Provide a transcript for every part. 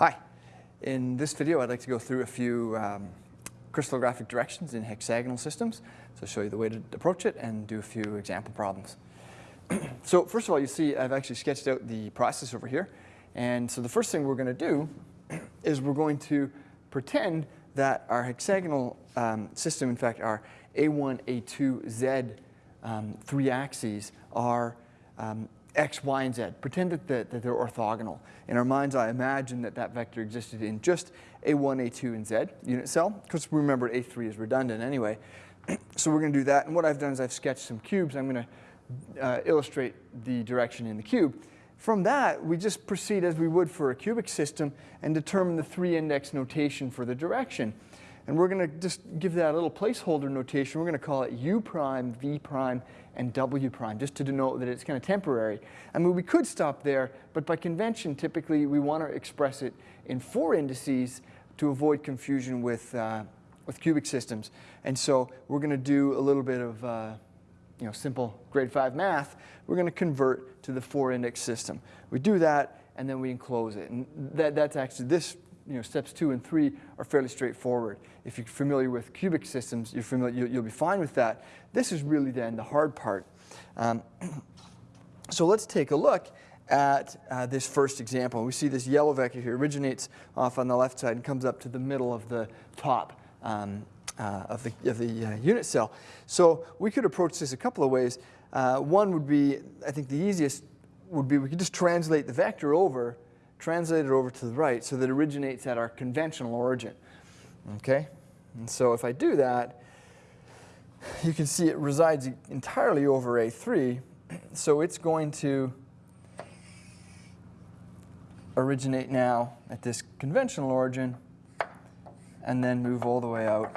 Hi. In this video, I'd like to go through a few um, crystallographic directions in hexagonal systems. So show you the way to approach it and do a few example problems. so first of all, you see I've actually sketched out the process over here. And so the first thing we're going to do is we're going to pretend that our hexagonal um, system, in fact, our A1, A2, Z um, three axes are um, x, y, and z. Pretend that, that, that, they're orthogonal. In our mind's eye imagine that that vector existed in just a1, a2, and z unit cell, because remember a3 is redundant anyway. so we're going to do that, and what I've done is I've sketched some cubes. I'm going to uh, illustrate the direction in the cube. From that, we just proceed as we would for a cubic system and determine the three index notation for the direction. And we're going to just give that a little placeholder notation. We're going to call it U prime, V prime, and W prime, just to denote that it's kind of temporary. I mean, we could stop there, but by convention, typically we want to express it in four indices to avoid confusion with, uh, with cubic systems. And so we're going to do a little bit of uh, you know, simple grade 5 math. We're going to convert to the four index system. We do that, and then we enclose it. And that, that's actually this you know, steps two and three are fairly straightforward. If you're familiar with cubic systems, you're familiar, you'll be fine with that. This is really then the hard part. Um, so let's take a look at uh, this first example. We see this yellow vector here originates off on the left side and comes up to the middle of the top um, uh, of the, of the uh, unit cell. So we could approach this a couple of ways. Uh, one would be, I think the easiest would be we could just translate the vector over translate it over to the right so that it originates at our conventional origin. Okay? And so if I do that, you can see it resides entirely over A3, so it's going to originate now at this conventional origin and then move all the way out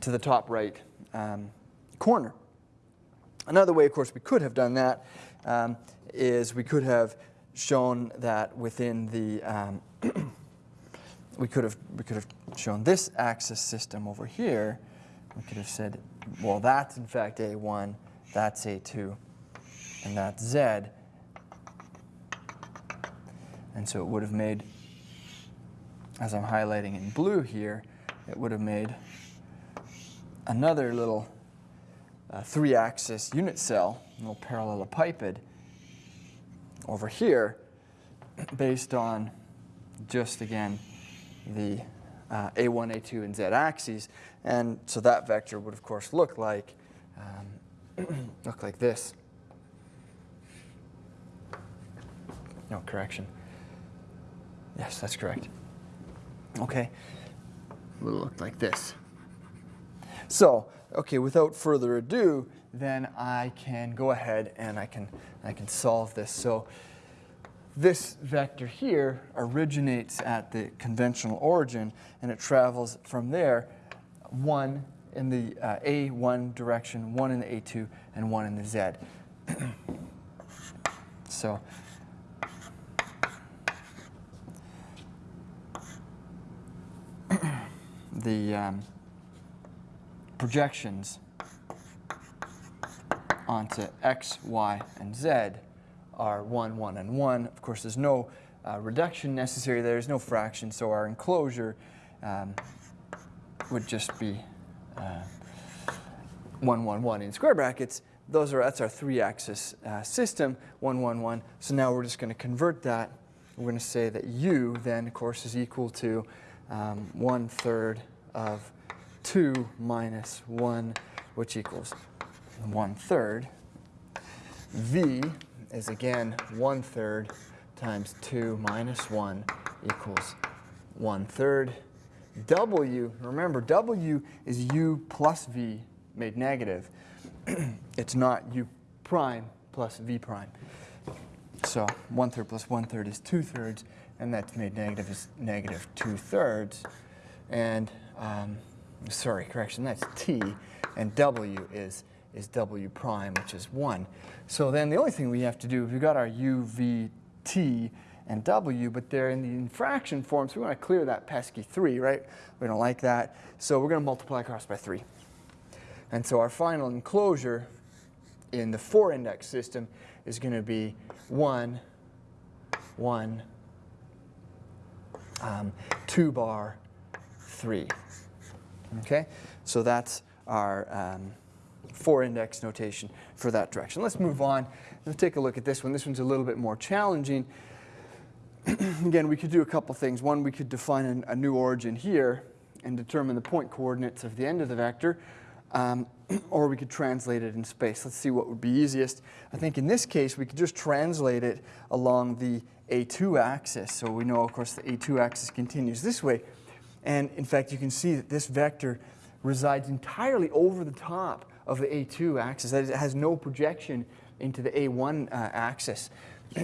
to the top right um, corner. Another way, of course, we could have done that um, is we could have shown that within the, um, we could have we could have shown this axis system over here. We could have said, well, that's in fact A1, that's A2, and that's Z. And so it would have made, as I'm highlighting in blue here, it would have made another little uh, three-axis unit cell, a little parallelepiped, over here based on just, again, the uh, A1, A2, and Z axes. And so that vector would, of course, look like, um, look like this. No, correction. Yes, that's correct. Okay, would look like this. So, okay, without further ado, then I can go ahead and I can, I can solve this. So this vector here originates at the conventional origin and it travels from there one in the uh, A1 direction, one in the A2, and one in the Z. so the um, projections onto x, y, and z are 1, 1, and 1. Of course, there's no uh, reduction necessary. There's no fraction, so our enclosure um, would just be uh, 1, 1, 1 in square brackets. Those are, that's our three-axis uh, system, 1, 1, 1. So now we're just going to convert that. We're going to say that u then, of course, is equal to um, 1 third of 2 minus 1, which equals 1 third. V is again 1 third times 2 minus 1 equals 1 third. W, remember W is U plus V made negative. it's not U prime plus V prime. So 1 third plus 1 third is 2 thirds, and that's made negative is negative 2 thirds. And, um, sorry, correction, that's T, and W is is W prime, which is 1. So then the only thing we have to do, if we've got our U, V, T, and W, but they're in the infraction form, so we want to clear that pesky 3, right? We don't like that. So we're going to multiply across by 3. And so our final enclosure in the 4-index system is going to be 1, 1, um, 2 bar 3. Okay, so that's our um, four index notation for that direction. Let's move on. Let's take a look at this one. This one's a little bit more challenging. Again, we could do a couple things. One, we could define an, a new origin here and determine the point coordinates of the end of the vector, um, or we could translate it in space. Let's see what would be easiest. I think in this case, we could just translate it along the A2 axis. So we know, of course, the A2 axis continues this way. And in fact, you can see that this vector resides entirely over the top of the A2 axis. That is, it has no projection into the A1 uh, axis.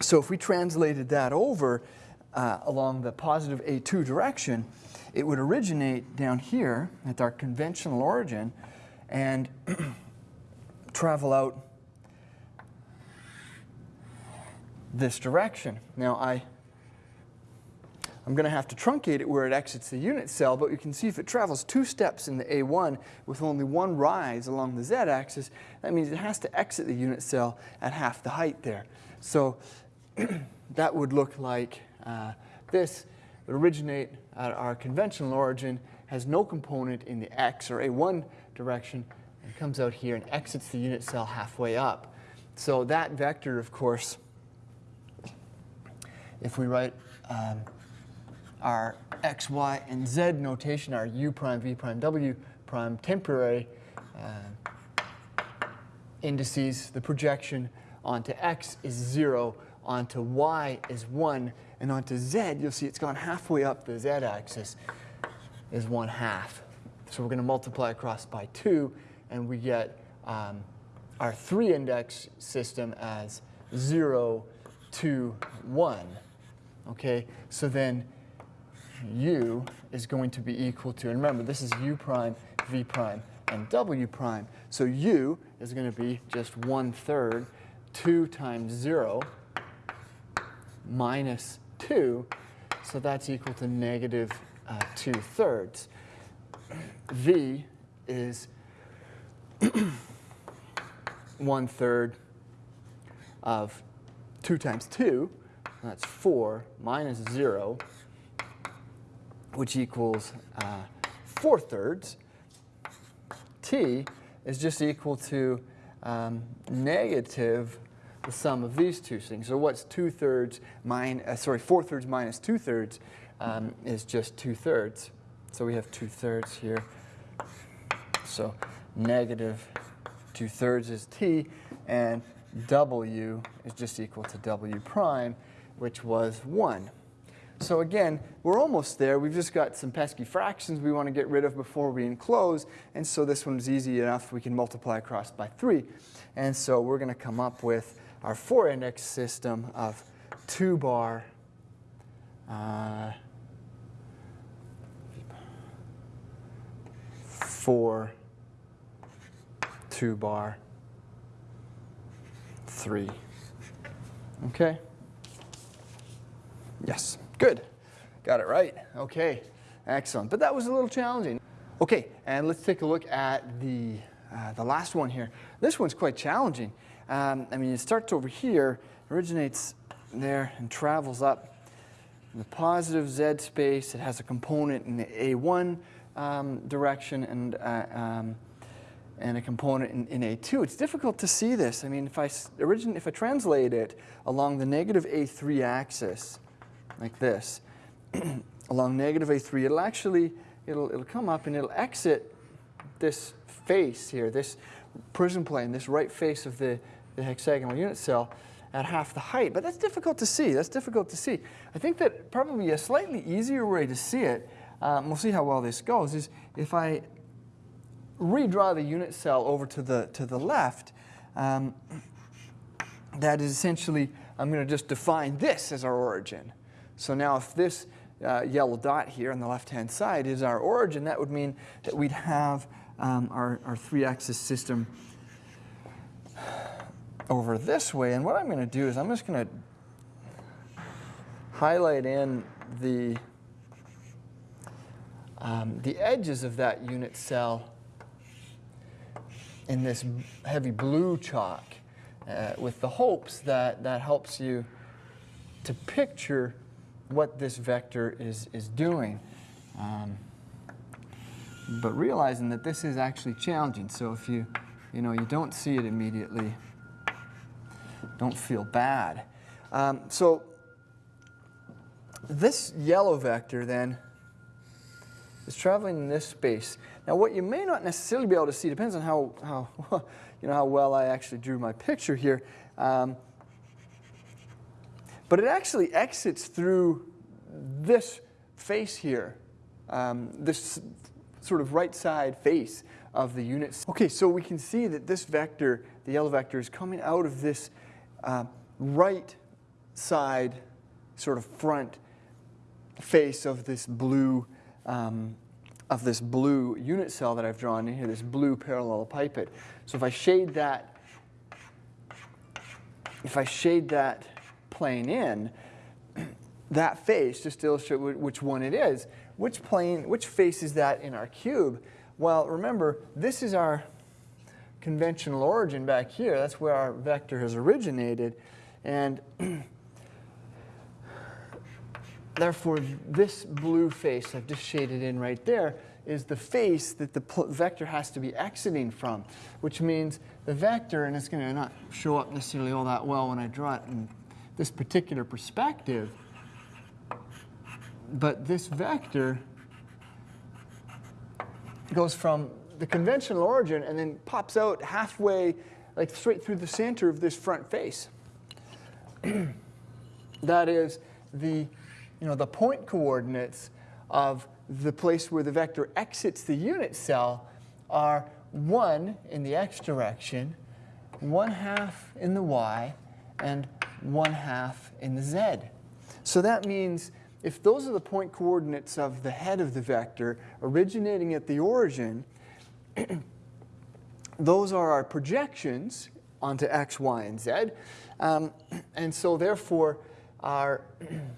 so if we translated that over uh, along the positive A2 direction, it would originate down here at our conventional origin and travel out this direction. Now I I'm going to have to truncate it where it exits the unit cell, but you can see if it travels two steps in the A1 with only one rise along the z-axis, that means it has to exit the unit cell at half the height there. So that would look like uh, this. It originate at our conventional origin, has no component in the x or A1 direction, and comes out here and exits the unit cell halfway up. So that vector, of course, if we write um, our x, y, and z notation, our u prime, v prime, w prime temporary uh, indices, the projection onto x is 0, onto y is 1, and onto z, you'll see it's gone halfway up the z-axis is 1 half. So we're going to multiply across by 2, and we get um, our 3-index system as 0, 2, 1. Okay, so then u is going to be equal to, and remember, this is u prime, v prime, and w prime. So u is going to be just 1 third, 2 times 0 minus 2. So that's equal to negative uh, 2 thirds. v is 1 third of 2 times 2. That's 4 minus 0 which equals uh, 4 thirds, t is just equal to um, negative the sum of these two things. So what's 2 thirds minus, uh, sorry, 4 thirds minus 2 thirds um, is just 2 thirds. So we have 2 thirds here. So negative 2 thirds is t, and w is just equal to w prime, which was 1. So again, we're almost there. We've just got some pesky fractions we want to get rid of before we enclose. And so this one's easy enough. We can multiply across by 3. And so we're going to come up with our 4-index system of 2 bar uh, 4, 2 bar 3. Okay? Yes. Good. Got it right. Okay. Excellent. But that was a little challenging. Okay, and let's take a look at the, uh, the last one here. This one's quite challenging. Um, I mean, it starts over here, originates there, and travels up the positive z space. It has a component in the A1 um, direction and, uh, um, and a component in, in, A2. It's difficult to see this. I mean, if I, origin, if I translate it along the negative A3 axis, like this, along negative A3, it'll actually, it'll, it'll come up and it'll exit this face here, this prism plane, this right face of the, the hexagonal unit cell at half the height. But that's difficult to see. That's difficult to see. I think that probably a slightly easier way to see it, um, we'll see how well this goes, is if I redraw the unit cell over to the, to the left, um, that is essentially, I'm going to just define this as our origin. So now if this uh, yellow dot here on the left-hand side is our origin, that would mean that we'd have um, our, our three-axis system over this way. And what I'm going to do is I'm just going to highlight in the, um, the edges of that unit cell in this heavy blue chalk uh, with the hopes that that helps you to picture what this vector is, is doing. Um, but realizing that this is actually challenging. So if you, you know, you don't see it immediately, don't feel bad. Um, so this yellow vector then is traveling in this space. Now what you may not necessarily be able to see, depends on how, how, you know, how well I actually drew my picture here, um, but it actually exits through this face here, um, this sort of right side face of the unit. Okay, so we can see that this vector, the yellow vector, is coming out of this uh, right side sort of front face of this blue um, of this blue unit cell that I've drawn in here, this blue parallelepiped. So if I shade that, if I shade that plane in, that face, just to illustrate which one it is, which plane, which face is that in our cube? Well, remember, this is our conventional origin back here. That's where our vector has originated. And therefore, this blue face I've just shaded in right there is the face that the vector has to be exiting from, which means the vector, and it's going to not show up necessarily all that well when I draw it in this particular perspective, but this vector goes from the conventional origin and then pops out halfway, like straight through the center of this front face. that is the, you know, the point coordinates of the place where the vector exits the unit cell are 1 in the x direction, 1 half in the y, and 1 half in the z. So that means if those are the point coordinates of the head of the vector originating at the origin, those are our projections onto x, y, and z. Um, and so therefore, our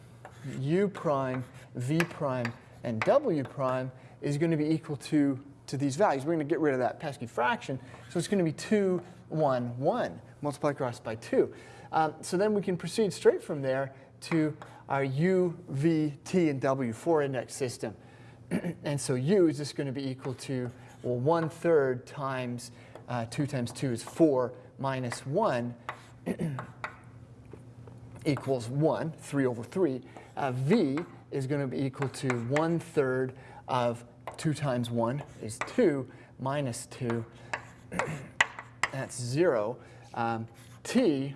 u prime, v prime, and w prime is going to be equal to, to these values. We're going to get rid of that pesky fraction. So it's going to be 2, 1, 1, multiplied across by 2. Um, so then we can proceed straight from there to our U, V, T, and W four index system. and so U is just going to be equal to, well, 1 third times uh, 2 times 2 is 4 minus 1 equals 1, 3 over 3. Uh, v is going to be equal to 1 third of 2 times 1 is 2 minus 2. That's 0. Um, t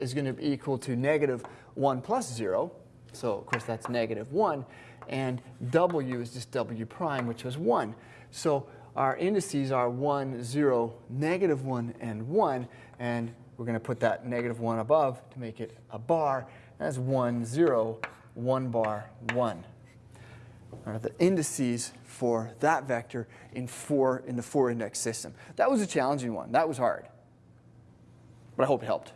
is going to be equal to negative 1 plus 0. So, of course, that's negative 1. And w is just w prime, which was 1. So our indices are 1, 0, negative 1, and 1. And we're going to put that negative 1 above to make it a bar. That's 1, 0, 1 bar, 1. Are the indices for that vector in, four, in the four index system. That was a challenging one. That was hard. But I hope it helped.